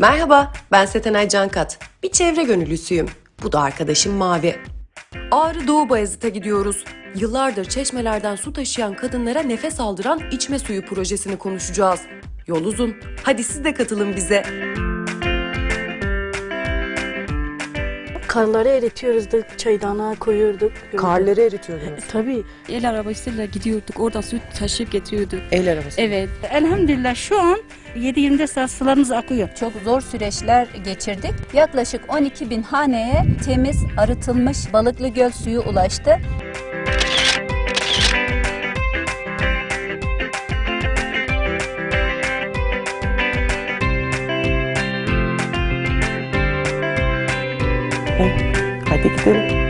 Merhaba, ben Setenay Cankat. Bir çevre gönüllüsüyüm. Bu da arkadaşım Mavi. Ağrı Doğu Bayazıt'a gidiyoruz. Yıllardır çeşmelerden su taşıyan kadınlara nefes aldıran içme suyu projesini konuşacağız. Yol uzun. Hadi siz de katılın bize. Karları eritiyoruz da çaydana koyuyorduk. Karları eritiyordunuz. Tabii. El arabasıyla gidiyorduk. Oradan su taşıyıp getiriyorduk. El arabası. Evet. Elhamdülillah şu an 7-24 saat sularımız akıyor. Çok zor süreçler geçirdik. Yaklaşık 12 bin haneye temiz, arıtılmış balıklı göl suyu ulaştı. Gidelim.